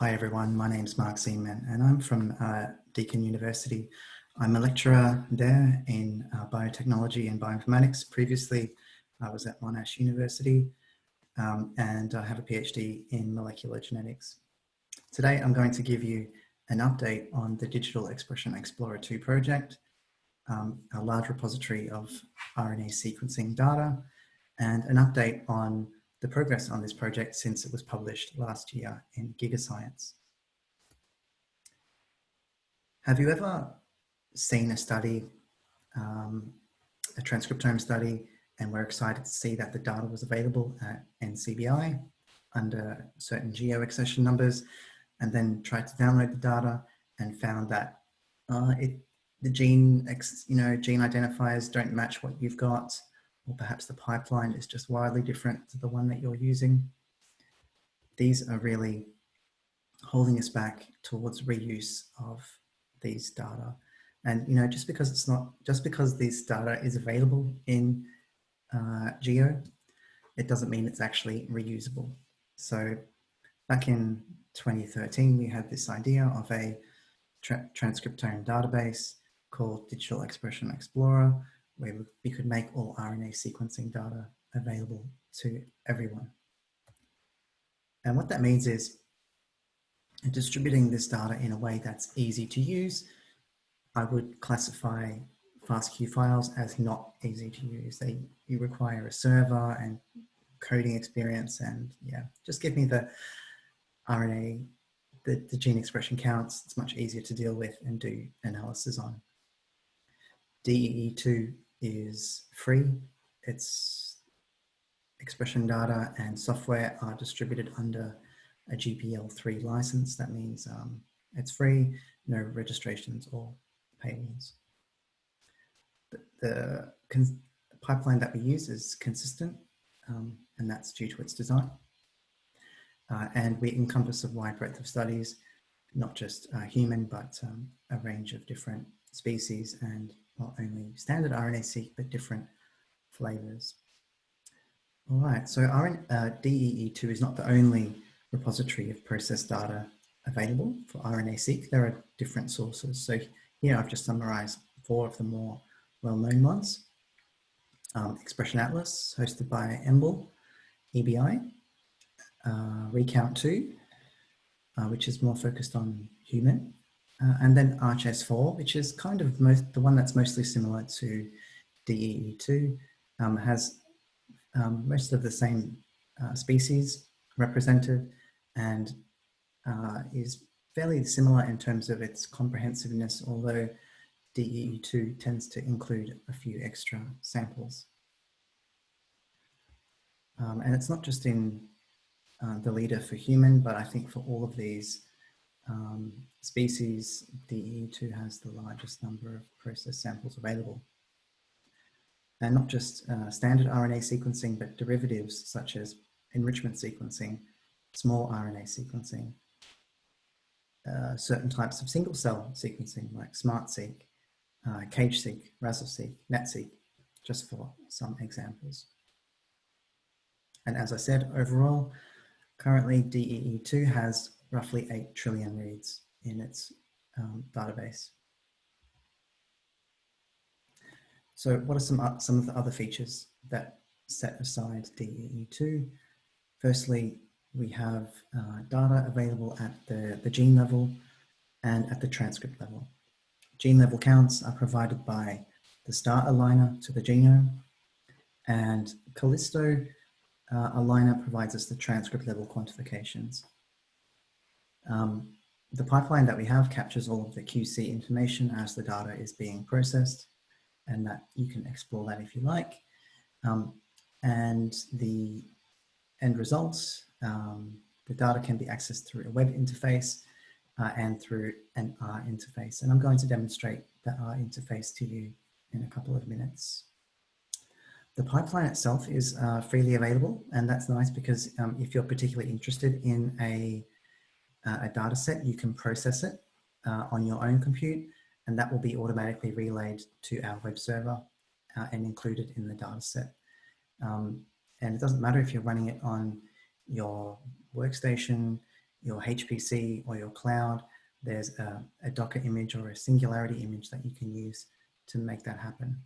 Hi everyone, my name is Mark Ziemann and I'm from uh, Deakin University. I'm a lecturer there in uh, biotechnology and bioinformatics. Previously, I was at Monash University um, and I have a PhD in molecular genetics. Today, I'm going to give you an update on the Digital Expression Explorer 2 project, um, a large repository of RNA sequencing data, and an update on the progress on this project since it was published last year in GigaScience. Have you ever seen a study, um, a transcriptome study, and we're excited to see that the data was available at NCBI under certain geo accession numbers, and then tried to download the data and found that uh, it, the gene, you know, gene identifiers don't match what you've got, or perhaps the pipeline is just wildly different to the one that you're using. These are really holding us back towards reuse of these data. And, you know, just because it's not, just because this data is available in uh, Geo, it doesn't mean it's actually reusable. So back in 2013, we had this idea of a tra transcriptome database called Digital Expression Explorer, where we could make all RNA sequencing data available to everyone. And what that means is distributing this data in a way that's easy to use. I would classify FASTQ files as not easy to use. They you require a server and coding experience and yeah, just give me the RNA, the, the gene expression counts. It's much easier to deal with and do analysis on. DEE2 is free. Its expression data and software are distributed under a GPL3 license. That means um, it's free, no registrations or paywalls. The, pipeline that we use is consistent um, and that's due to its design. Uh, and we encompass a wide breadth of studies, not just uh, human, but um, a range of different species and not only standard RNA-seq, but different flavors. All right, so RN, uh, DEE2 is not the only repository of process data available for RNA-seq. There are different sources. So here I've just summarized four of the more well-known ones. Um, Expression Atlas, hosted by EMBL, EBI, uh, Recount2, uh, which is more focused on human, uh, and then ArchS4, which is kind of most, the one that's mostly similar to DEE2, um, has um, most of the same uh, species represented and uh, is fairly similar in terms of its comprehensiveness, although DEE2 tends to include a few extra samples. Um, and it's not just in uh, the leader for human, but I think for all of these um, species, DE2 has the largest number of process samples available. And not just uh, standard RNA sequencing, but derivatives such as enrichment sequencing, small RNA sequencing, uh, certain types of single cell sequencing like SmartSeq, uh, CageSeq, RASLseq, NetSeq, just for some examples. And as I said, overall, currently DEE2 has roughly 8 trillion reads in its um, database. So what are some, some of the other features that set aside DEE2? Firstly, we have uh, data available at the, the gene level and at the transcript level. Gene level counts are provided by the STAR aligner to the genome and Kallisto uh, aligner provides us the transcript level quantifications. Um, the pipeline that we have captures all of the QC information as the data is being processed and that you can explore that if you like. Um, and the end results, um, the data can be accessed through a web interface uh, and through an R interface. And I'm going to demonstrate the R interface to you in a couple of minutes. The pipeline itself is uh, freely available, and that's nice because um, if you're particularly interested in a uh, a data set, you can process it uh, on your own compute and that will be automatically relayed to our web server uh, and included in the data set. Um, and it doesn't matter if you're running it on your workstation, your HPC or your cloud, there's a, a Docker image or a Singularity image that you can use to make that happen.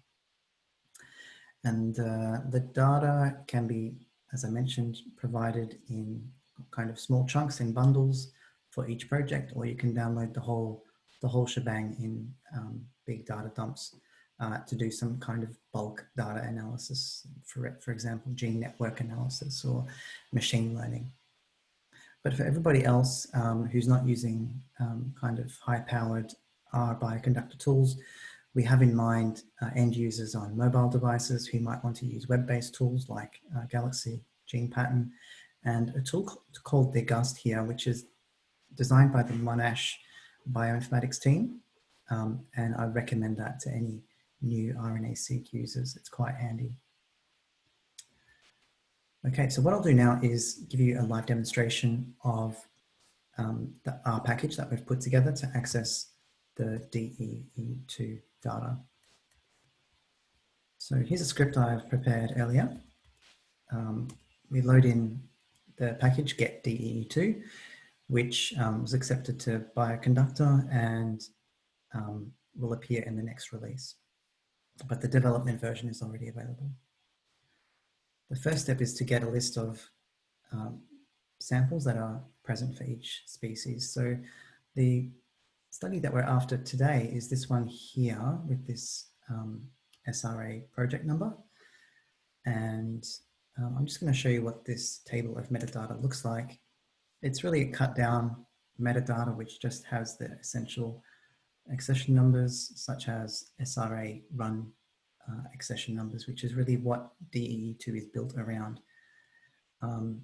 And uh, the data can be, as I mentioned, provided in kind of small chunks in bundles for each project, or you can download the whole the whole shebang in um, big data dumps uh, to do some kind of bulk data analysis, for, for example, gene network analysis or machine learning. But for everybody else um, who's not using um, kind of high-powered R bioconductor tools, we have in mind uh, end users on mobile devices who might want to use web-based tools like uh, Galaxy Gene Pattern and a tool called Degust here, which is designed by the Monash bioinformatics team. Um, and I recommend that to any new RNA-seq users. It's quite handy. Okay, so what I'll do now is give you a live demonstration of um, the R package that we've put together to access the DEE2 data. So here's a script I've prepared earlier. Um, we load in the package get DEE2, which um, was accepted to Bioconductor and um, will appear in the next release. But the development version is already available. The first step is to get a list of um, samples that are present for each species. So the study that we're after today is this one here with this um, SRA project number. And um, I'm just going to show you what this table of metadata looks like. It's really a cut down metadata which just has the essential accession numbers such as SRA run uh, accession numbers, which is really what DEE2 is built around. Um,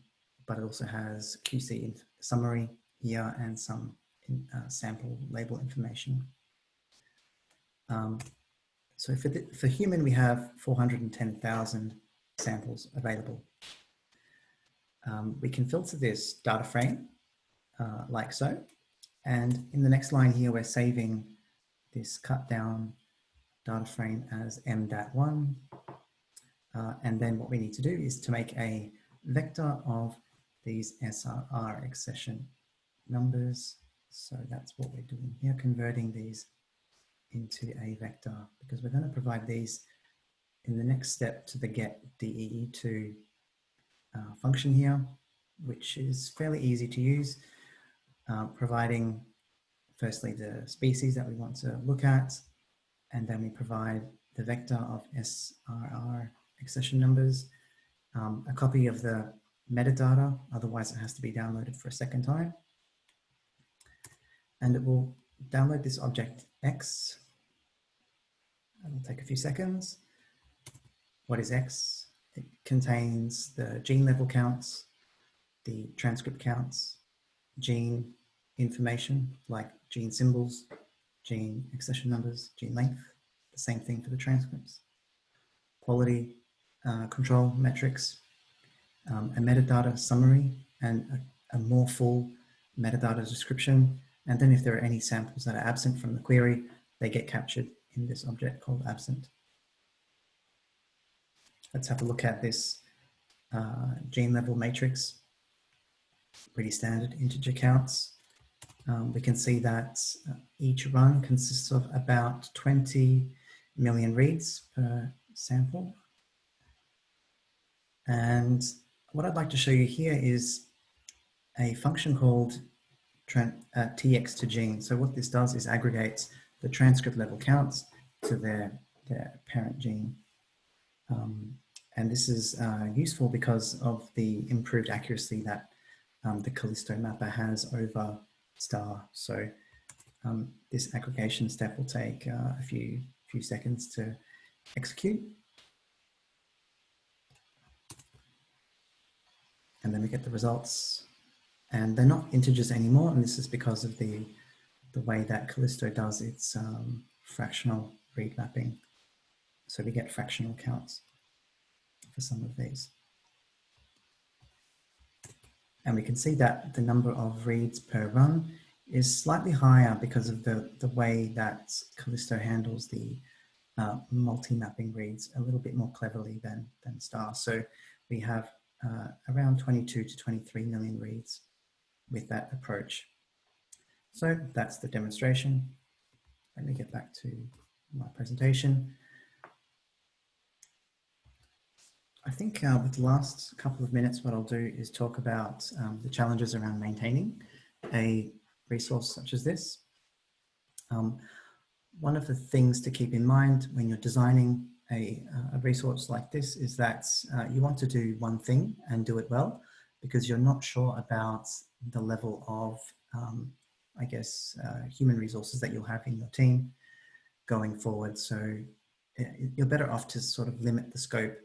but it also has QC summary here and some in, uh, sample label information. Um, so for, the, for human, we have 410,000 samples available. Um, we can filter this data frame uh, like so. And in the next line here, we're saving this cut down data frame as m.1. Uh, and then what we need to do is to make a vector of these SRR accession numbers. So that's what we're doing here, converting these into a vector because we're going to provide these in the next step to the get DEE2 uh, function here, which is fairly easy to use, uh, providing firstly the species that we want to look at, and then we provide the vector of SRR accession numbers, um, a copy of the metadata, otherwise it has to be downloaded for a second time. And it will download this object X. It'll take a few seconds. What is X? It contains the gene level counts, the transcript counts, gene information like gene symbols, gene accession numbers, gene length, the same thing for the transcripts, quality uh, control metrics, um, a metadata summary and a, a more full metadata description. And then if there are any samples that are absent from the query, they get captured in this object called absent. Let's have a look at this uh, gene level matrix. Pretty standard integer counts. Um, we can see that uh, each run consists of about 20 million reads per sample. And what I'd like to show you here is a function called uh, tx to gene. So what this does is aggregates the transcript level counts to their, their parent gene. Um, and this is uh, useful because of the improved accuracy that um, the Kallisto mapper has over star. So um, this aggregation step will take uh, a few, few seconds to execute. And then we get the results and they're not integers anymore. And this is because of the, the way that Kallisto does its um, fractional read mapping. So we get fractional counts for some of these. And we can see that the number of reads per run is slightly higher because of the, the way that Kallisto handles the uh, multi-mapping reads a little bit more cleverly than, than Star. So we have uh, around 22 to 23 million reads with that approach. So that's the demonstration. Let me get back to my presentation. I think uh, with the last couple of minutes, what I'll do is talk about um, the challenges around maintaining a resource such as this. Um, one of the things to keep in mind when you're designing a, a resource like this is that uh, you want to do one thing and do it well because you're not sure about the level of, um, I guess, uh, human resources that you'll have in your team going forward. So uh, you're better off to sort of limit the scope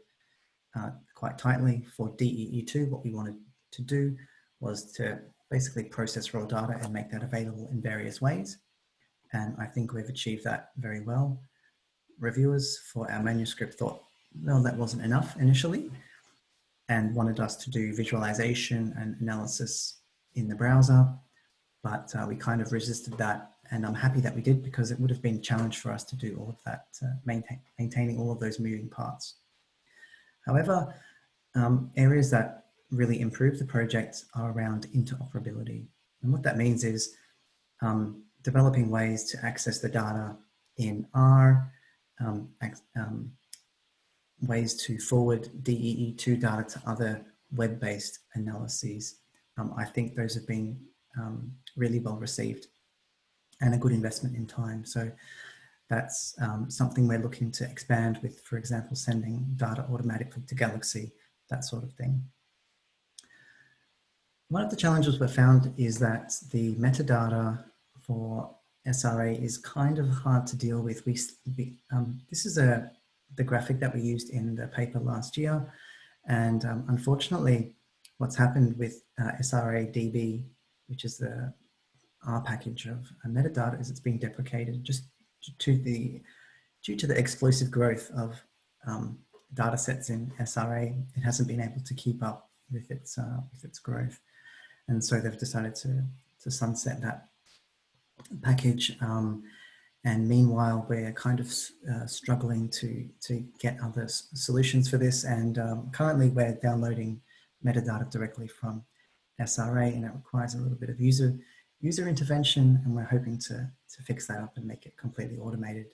uh, quite tightly for DEE2. What we wanted to do was to basically process raw data and make that available in various ways. And I think we've achieved that very well. Reviewers for our manuscript thought, well, that wasn't enough initially and wanted us to do visualization and analysis in the browser. But uh, we kind of resisted that and I'm happy that we did because it would have been a challenge for us to do all of that, uh, maintain, maintaining all of those moving parts. However, um, areas that really improve the project are around interoperability. And what that means is um, developing ways to access the data in R, um, um, ways to forward DEE2 data to other web-based analyses. Um, I think those have been um, really well received and a good investment in time. So that's um, something we're looking to expand with, for example, sending data automatically to Galaxy, that sort of thing. One of the challenges we've found is that the metadata for SRA is kind of hard to deal with. We, we um, this is a the graphic that we used in the paper last year, and um, unfortunately, what's happened with uh, SRA DB, which is the R package of uh, metadata, is it's been deprecated just to the due to the explosive growth of um, data sets in SRA. It hasn't been able to keep up with its uh, with its growth, and so they've decided to to sunset that package. Um, and meanwhile, we're kind of uh, struggling to, to get other solutions for this. And um, currently we're downloading metadata directly from SRA and it requires a little bit of user, user intervention. And we're hoping to, to fix that up and make it completely automated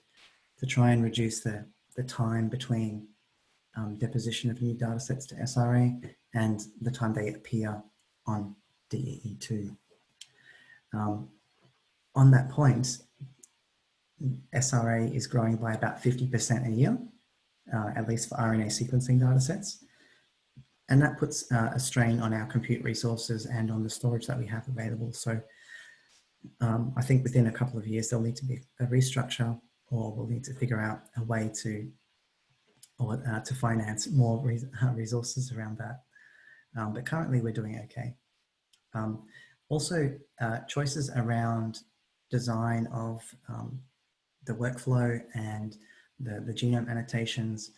to try and reduce the, the time between um, deposition of new data sets to SRA and the time they appear on DEE2. Um, on that point, SRA is growing by about 50% a year, uh, at least for RNA sequencing data sets. And that puts uh, a strain on our compute resources and on the storage that we have available. So um, I think within a couple of years, there'll need to be a restructure or we'll need to figure out a way to or uh, to finance more resources around that. Um, but currently we're doing okay. Um, also, uh, choices around design of um, the workflow and the, the genome annotations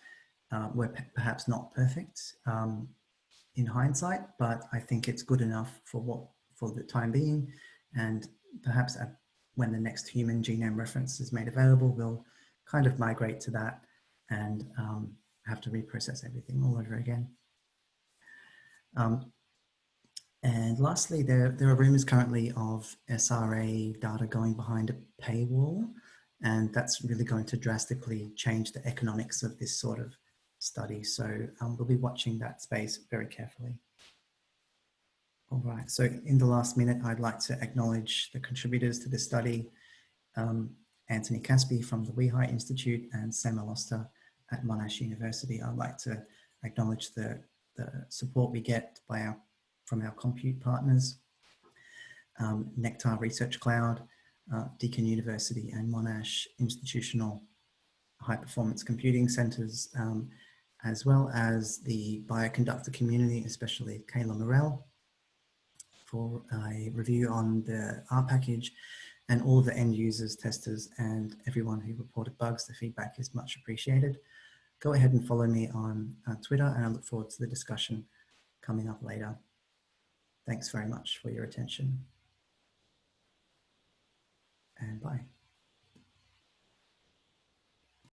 uh, were perhaps not perfect um, in hindsight, but I think it's good enough for what for the time being. And perhaps at, when the next human genome reference is made available, we'll kind of migrate to that and um, have to reprocess everything all over again. Um, and lastly, there, there are rumors currently of SRA data going behind a paywall, and that's really going to drastically change the economics of this sort of study. So um, we'll be watching that space very carefully. All right, so in the last minute, I'd like to acknowledge the contributors to this study, um, Antony Kaspi from the WEHI Institute and Sam El-Osta at Monash University. I'd like to acknowledge the, the support we get by our from our compute partners, um, Nectar Research Cloud, uh, Deakin University and Monash Institutional High Performance Computing Centres, um, as well as the bioconductor community, especially Kayla Morrell, for a review on the R package and all the end users, testers, and everyone who reported bugs. The feedback is much appreciated. Go ahead and follow me on uh, Twitter and I look forward to the discussion coming up later. Thanks very much for your attention and bye.